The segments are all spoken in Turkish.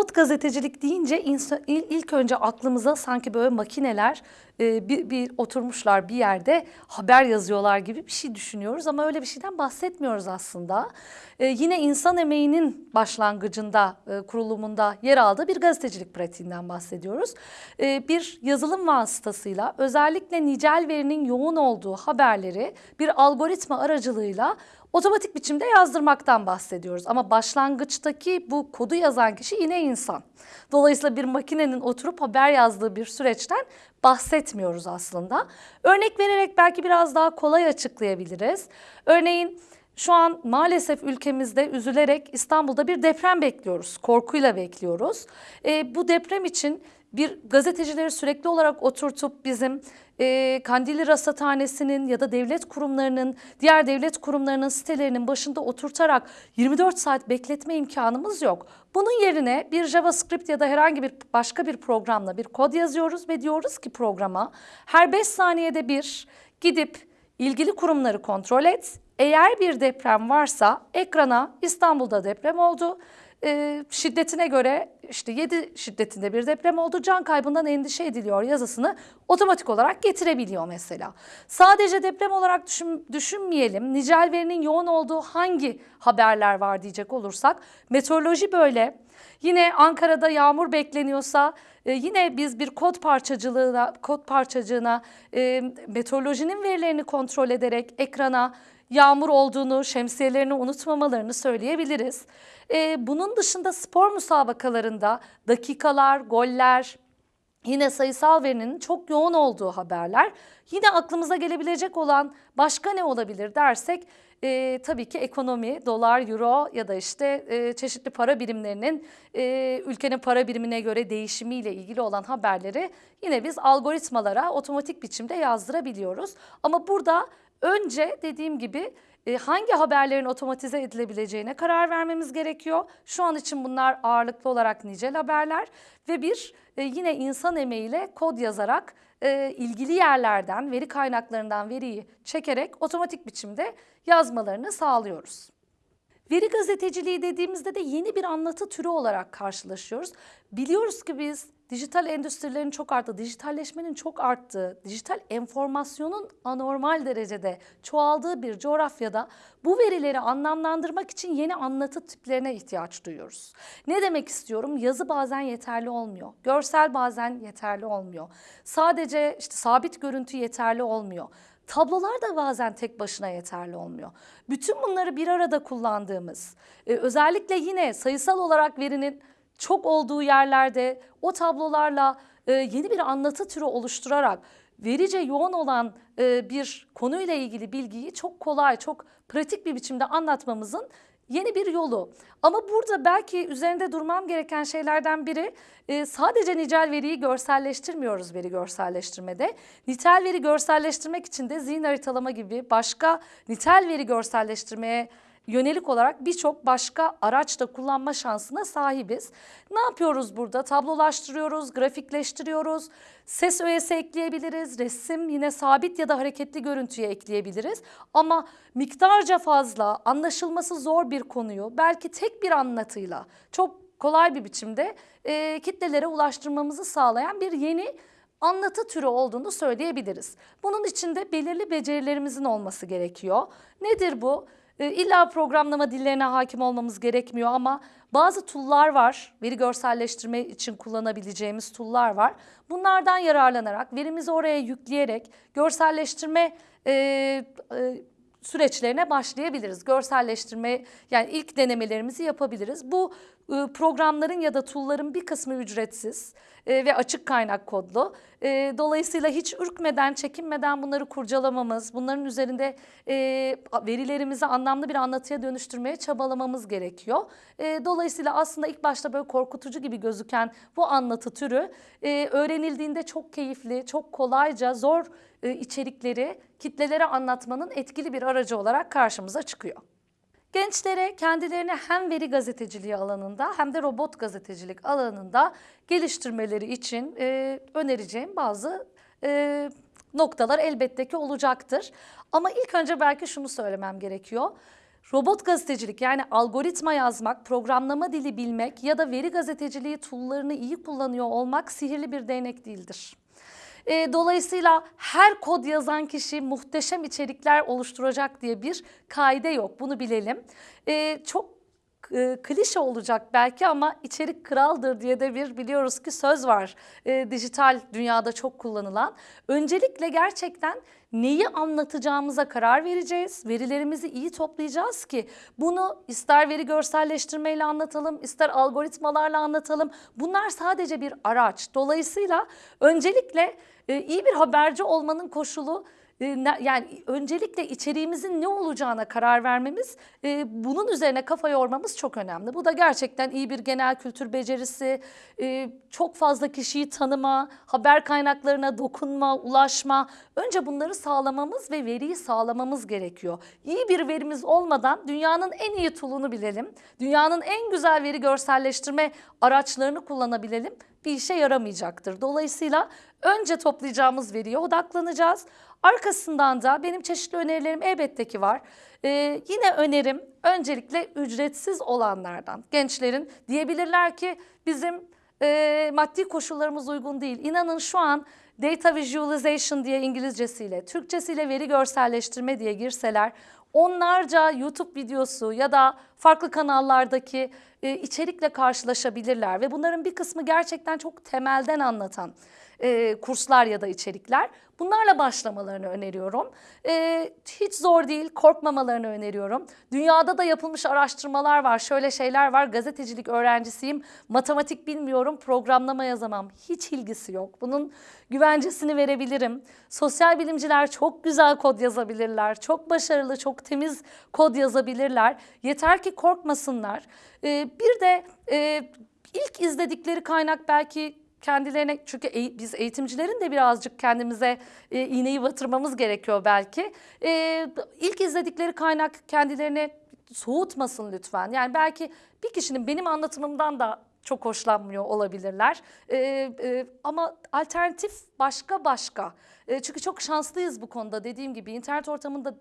Robot gazetecilik deyince ilk önce aklımıza sanki böyle makineler e, bir, bir oturmuşlar bir yerde haber yazıyorlar gibi bir şey düşünüyoruz ama öyle bir şeyden bahsetmiyoruz aslında. E, yine insan emeğinin başlangıcında, e, kurulumunda yer aldığı bir gazetecilik pratiğinden bahsediyoruz. E, bir yazılım vasıtasıyla özellikle nicel verinin yoğun olduğu haberleri bir algoritma aracılığıyla otomatik biçimde yazdırmaktan bahsediyoruz. Ama başlangıçtaki bu kodu yazan kişi yine insan. Dolayısıyla bir makinenin oturup haber yazdığı bir süreçten bahsetmiyoruz aslında. Örnek vererek belki biraz daha kolay açıklayabiliriz. Örneğin şu an maalesef ülkemizde üzülerek İstanbul'da bir deprem bekliyoruz. Korkuyla bekliyoruz. E, bu deprem için bir gazetecileri sürekli olarak oturtup bizim e, Kandilli Rasathanesi'nin ya da devlet kurumlarının, diğer devlet kurumlarının sitelerinin başında oturtarak 24 saat bekletme imkanımız yok. Bunun yerine bir JavaScript ya da herhangi bir başka bir programla bir kod yazıyoruz ve diyoruz ki programa her 5 saniyede bir gidip ilgili kurumları kontrol et. Eğer bir deprem varsa ekrana İstanbul'da deprem oldu e, şiddetine göre işte 7 şiddetinde bir deprem oldu can kaybından endişe ediliyor yazısını otomatik olarak getirebiliyor mesela. Sadece deprem olarak düşün, düşünmeyelim. Nicel verinin yoğun olduğu hangi haberler var diyecek olursak meteoroloji böyle. Yine Ankara'da yağmur bekleniyorsa e, yine biz bir kod parçacılığına, kod parçacığına e, meteorolojinin verilerini kontrol ederek ekrana yağmur olduğunu, şemsiyelerini unutmamalarını söyleyebiliriz. Ee, bunun dışında spor müsabakalarında dakikalar, goller, yine sayısal verinin çok yoğun olduğu haberler. Yine aklımıza gelebilecek olan başka ne olabilir dersek e, tabii ki ekonomi, dolar, euro ya da işte e, çeşitli para birimlerinin e, ülkenin para birimine göre değişimiyle ilgili olan haberleri yine biz algoritmalara otomatik biçimde yazdırabiliyoruz. Ama burada önce dediğim gibi e, hangi haberlerin otomatize edilebileceğine karar vermemiz gerekiyor. Şu an için bunlar ağırlıklı olarak nicel haberler ve bir e, yine insan emeğiyle kod yazarak e, ilgili yerlerden, veri kaynaklarından veriyi çekerek otomatik biçimde yazmalarını sağlıyoruz. Veri gazeteciliği dediğimizde de yeni bir anlatı türü olarak karşılaşıyoruz. Biliyoruz ki biz dijital endüstrilerin çok arttığı, dijitalleşmenin çok arttığı, dijital enformasyonun anormal derecede çoğaldığı bir coğrafyada bu verileri anlamlandırmak için yeni anlatı tiplerine ihtiyaç duyuyoruz. Ne demek istiyorum? Yazı bazen yeterli olmuyor. Görsel bazen yeterli olmuyor. Sadece işte sabit görüntü yeterli olmuyor. Tablolar da bazen tek başına yeterli olmuyor. Bütün bunları bir arada kullandığımız, e, özellikle yine sayısal olarak verinin çok olduğu yerlerde o tablolarla e, yeni bir anlatı türü oluşturarak verice yoğun olan e, bir konuyla ilgili bilgiyi çok kolay, çok pratik bir biçimde anlatmamızın yeni bir yolu. Ama burada belki üzerinde durmam gereken şeylerden biri e, sadece nicel veriyi görselleştirmiyoruz veri görselleştirmede. Nitel veri görselleştirmek için de zihin haritalama gibi başka nitel veri görselleştirmeye yönelik olarak birçok başka araç da kullanma şansına sahibiz. Ne yapıyoruz burada? Tablolaştırıyoruz, grafikleştiriyoruz, ses öğesi ekleyebiliriz, resim yine sabit ya da hareketli görüntüye ekleyebiliriz. Ama miktarca fazla, anlaşılması zor bir konuyu belki tek bir anlatıyla çok kolay bir biçimde e, kitlelere ulaştırmamızı sağlayan bir yeni anlatı türü olduğunu söyleyebiliriz. Bunun için de belirli becerilerimizin olması gerekiyor. Nedir bu? E, illa programlama dillerine hakim olmamız gerekmiyor ama bazı tool'lar var. Veri görselleştirme için kullanabileceğimiz tool'lar var. Bunlardan yararlanarak, verimizi oraya yükleyerek görselleştirme e, e, süreçlerine başlayabiliriz. Görselleştirme yani ilk denemelerimizi yapabiliriz. Bu e, programların ya da tool'ların bir kısmı ücretsiz e, ve açık kaynak kodlu. E, dolayısıyla hiç ürkmeden, çekinmeden bunları kurcalamamız, bunların üzerinde verilerimizi anlamlı bir anlatıya dönüştürmeye çabalamamız gerekiyor. Dolayısıyla aslında ilk başta böyle korkutucu gibi gözüken bu anlatı türü öğrenildiğinde çok keyifli, çok kolayca, zor içerikleri kitlelere anlatmanın etkili bir aracı olarak karşımıza çıkıyor. Gençlere kendilerini hem veri gazeteciliği alanında hem de robot gazetecilik alanında geliştirmeleri için e, önereceğim bazı e, noktalar elbette ki olacaktır. Ama ilk önce belki şunu söylemem gerekiyor. Robot gazetecilik yani algoritma yazmak, programlama dili bilmek ya da veri gazeteciliği tool'larını iyi kullanıyor olmak sihirli bir değnek değildir. E, dolayısıyla her kod yazan kişi muhteşem içerikler oluşturacak diye bir kaide yok. Bunu bilelim. E, çok e, klişe olacak belki ama içerik kraldır diye de bir biliyoruz ki söz var. E, dijital dünyada çok kullanılan. Öncelikle gerçekten neyi anlatacağımıza karar vereceğiz. Verilerimizi iyi toplayacağız ki bunu ister veri görselleştirmeyle anlatalım, ister algoritmalarla anlatalım. Bunlar sadece bir araç. Dolayısıyla öncelikle e, iyi bir haberci olmanın koşulu yani öncelikle içeriğimizin ne olacağına karar vermemiz, e, bunun üzerine kafa yormamız çok önemli. Bu da gerçekten iyi bir genel kültür becerisi, e, çok fazla kişiyi tanıma, haber kaynaklarına dokunma, ulaşma. Önce bunları sağlamamız ve veriyi sağlamamız gerekiyor. İyi bir verimiz olmadan dünyanın en iyi tool'unu bilelim, dünyanın en güzel veri görselleştirme araçlarını kullanabilelim bir işe yaramayacaktır. Dolayısıyla önce toplayacağımız veriye odaklanacağız. Arkasından da benim çeşitli önerilerim elbette ki var. Ee, yine önerim öncelikle ücretsiz olanlardan. Gençlerin diyebilirler ki bizim e, maddi koşullarımız uygun değil. İnanın şu an data visualization diye İngilizcesiyle, Türkçesiyle veri görselleştirme diye girseler onlarca YouTube videosu ya da farklı kanallardaki e, içerikle karşılaşabilirler ve bunların bir kısmı gerçekten çok temelden anlatan e, kurslar ya da içerikler. Bunlarla başlamalarını öneriyorum. E, hiç zor değil, korkmamalarını öneriyorum. Dünyada da yapılmış araştırmalar var. Şöyle şeyler var. Gazetecilik öğrencisiyim. Matematik bilmiyorum, programlama yazamam. Hiç ilgisi yok. Bunun güvencesini verebilirim. Sosyal bilimciler çok güzel kod yazabilirler. Çok başarılı, çok temiz kod yazabilirler. Yeter ki korkmasınlar. E, bir de e, ilk izledikleri kaynak belki kendilerine çünkü e, biz eğitimcilerin de birazcık kendimize e, iğneyi batırmamız gerekiyor belki. E, ilk izledikleri kaynak kendilerine soğutmasın lütfen. Yani belki bir kişinin benim anlatımımdan da çok hoşlanmıyor olabilirler. Ee, e, ama alternatif başka başka. E, çünkü çok şanslıyız bu konuda dediğim gibi internet ortamında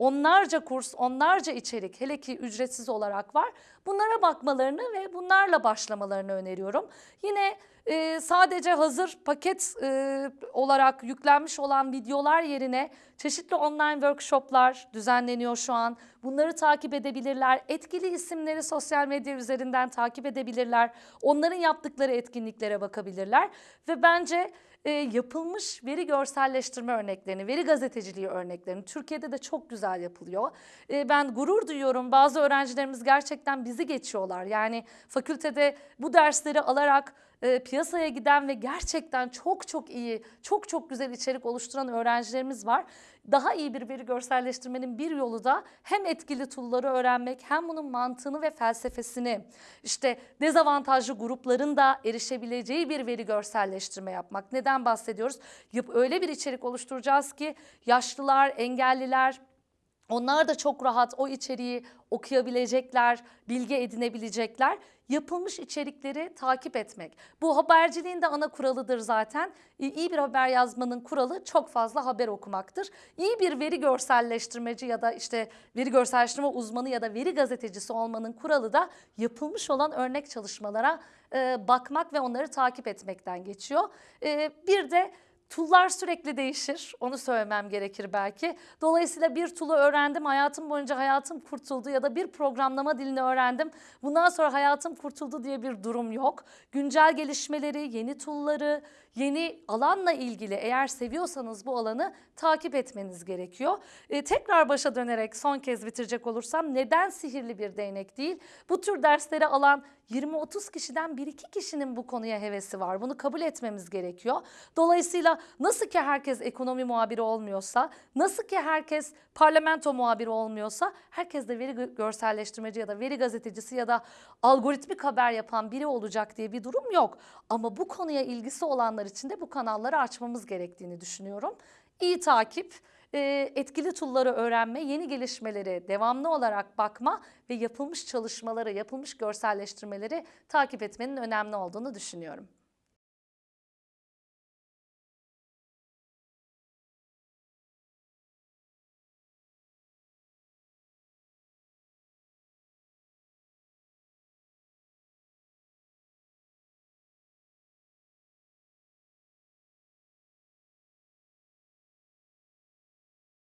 onlarca kurs, onlarca içerik hele ki ücretsiz olarak var. Bunlara bakmalarını ve bunlarla başlamalarını öneriyorum. Yine e, sadece hazır paket e, olarak yüklenmiş olan videolar yerine çeşitli online workshoplar düzenleniyor şu an. Bunları takip edebilirler. Etkili isimleri sosyal medya üzerinden takip edebilirler. Onların yaptıkları etkinliklere bakabilirler. Ve bence e, yapılmış veri görselleştirme örneklerini, veri gazeteciliği örneklerini Türkiye'de de çok güzel yapılıyor. E, ben gurur duyuyorum. Bazı öğrencilerimiz gerçekten bizi geçiyorlar. Yani fakültede bu dersleri alarak e, piyasaya giden ve gerçekten çok çok iyi, çok çok güzel içerik oluşturan öğrencilerimiz var. Daha iyi bir veri görselleştirmenin bir yolu da hem etkili tool'ları öğrenmek hem bunun mantığını ve felsefesini işte dezavantajlı grupların da erişebileceği bir veri görselleştirme yapmak. Neden bahsediyoruz? Öyle bir içerik oluşturacağız ki yaşlılar, engelliler, onlar da çok rahat o içeriği okuyabilecekler, bilgi edinebilecekler. Yapılmış içerikleri takip etmek. Bu haberciliğin de ana kuralıdır zaten. İyi bir haber yazmanın kuralı çok fazla haber okumaktır. İyi bir veri görselleştirmeci ya da işte veri görselleştirme uzmanı ya da veri gazetecisi olmanın kuralı da yapılmış olan örnek çalışmalara e, bakmak ve onları takip etmekten geçiyor. E, bir de Tullar sürekli değişir. Onu söylemem gerekir belki. Dolayısıyla bir tulu öğrendim. Hayatım boyunca hayatım kurtuldu ya da bir programlama dilini öğrendim. Bundan sonra hayatım kurtuldu diye bir durum yok. Güncel gelişmeleri, yeni tulları, yeni alanla ilgili eğer seviyorsanız bu alanı takip etmeniz gerekiyor. Ee, tekrar başa dönerek son kez bitirecek olursam neden sihirli bir değnek değil? Bu tür dersleri alan 20-30 kişiden 1-2 kişinin bu konuya hevesi var. Bunu kabul etmemiz gerekiyor. Dolayısıyla nasıl ki herkes ekonomi muhabiri olmuyorsa, nasıl ki herkes parlamento muhabiri olmuyorsa, herkes de veri görselleştirmeci ya da veri gazetecisi ya da algoritmik haber yapan biri olacak diye bir durum yok. Ama bu konuya ilgisi olanlar için de bu kanalları açmamız gerektiğini düşünüyorum. İyi takip, etkili tool'ları öğrenme, yeni gelişmeleri devamlı olarak bakma ve yapılmış çalışmaları, yapılmış görselleştirmeleri takip etmenin önemli olduğunu düşünüyorum.